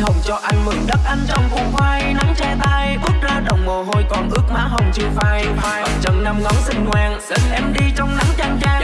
hồng cho anh mừng đất anh trong vùng khoai. Nắng che tay bước ra đồng mồ hôi, còn ướt má hồng chưa phai. Phai. Chân năm ngón xinh ngoan xin em đi trong nắng chang chang.